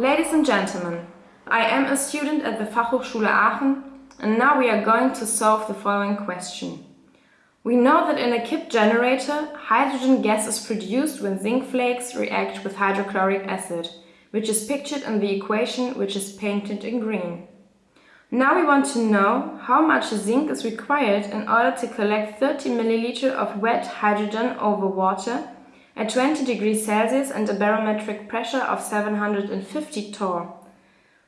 Ladies and gentlemen, I am a student at the Fachhochschule Aachen and now we are going to solve the following question. We know that in a Kipp generator, hydrogen gas is produced when zinc flakes react with hydrochloric acid, which is pictured in the equation which is painted in green. Now we want to know how much zinc is required in order to collect 30 ml of wet hydrogen over water at 20 degrees Celsius and a barometric pressure of 750 torr.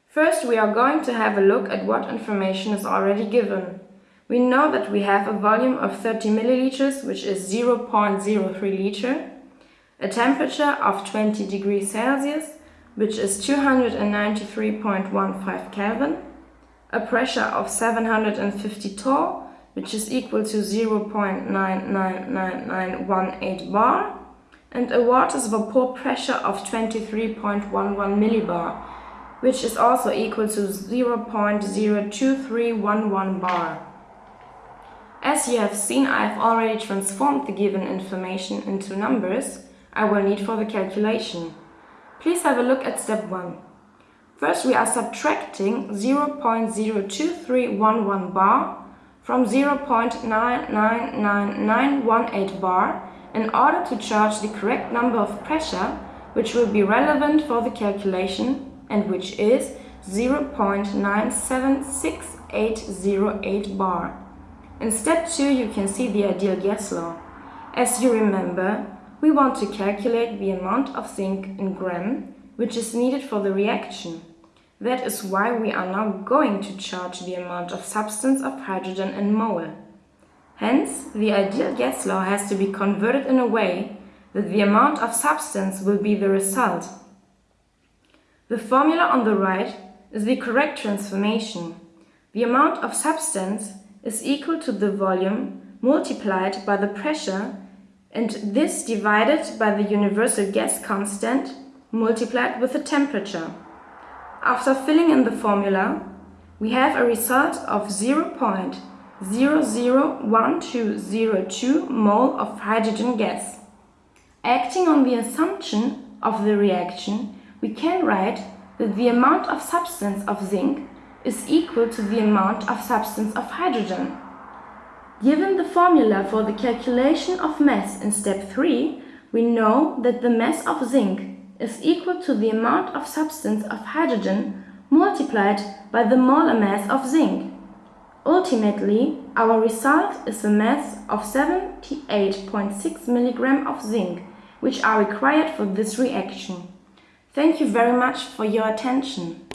First we are going to have a look at what information is already given. We know that we have a volume of 30 milliliters, which is 0.03 liter, a temperature of 20 degrees Celsius, which is 293.15 Kelvin, a pressure of 750 torr, which is equal to 0.999918 bar, and a water's vapor pressure of 23.11 millibar, which is also equal to 0.02311 bar. As you have seen, I have already transformed the given information into numbers I will need for the calculation. Please have a look at step 1. First we are subtracting 0.02311 bar from 0.999918 bar in order to charge the correct number of pressure which will be relevant for the calculation and which is 0.976808 bar. In step 2 you can see the ideal gas law. As you remember, we want to calculate the amount of zinc in gram which is needed for the reaction. That is why we are now going to charge the amount of substance of hydrogen in mole. Hence, the ideal gas law has to be converted in a way that the amount of substance will be the result. The formula on the right is the correct transformation. The amount of substance is equal to the volume multiplied by the pressure and this divided by the universal gas constant multiplied with the temperature. After filling in the formula, we have a result of 0.0 001202 mole of hydrogen gas. Acting on the assumption of the reaction, we can write that the amount of substance of zinc is equal to the amount of substance of hydrogen. Given the formula for the calculation of mass in step 3, we know that the mass of zinc is equal to the amount of substance of hydrogen multiplied by the molar mass of zinc. Ultimately, our result is a mass of 78.6 mg of zinc, which are required for this reaction. Thank you very much for your attention.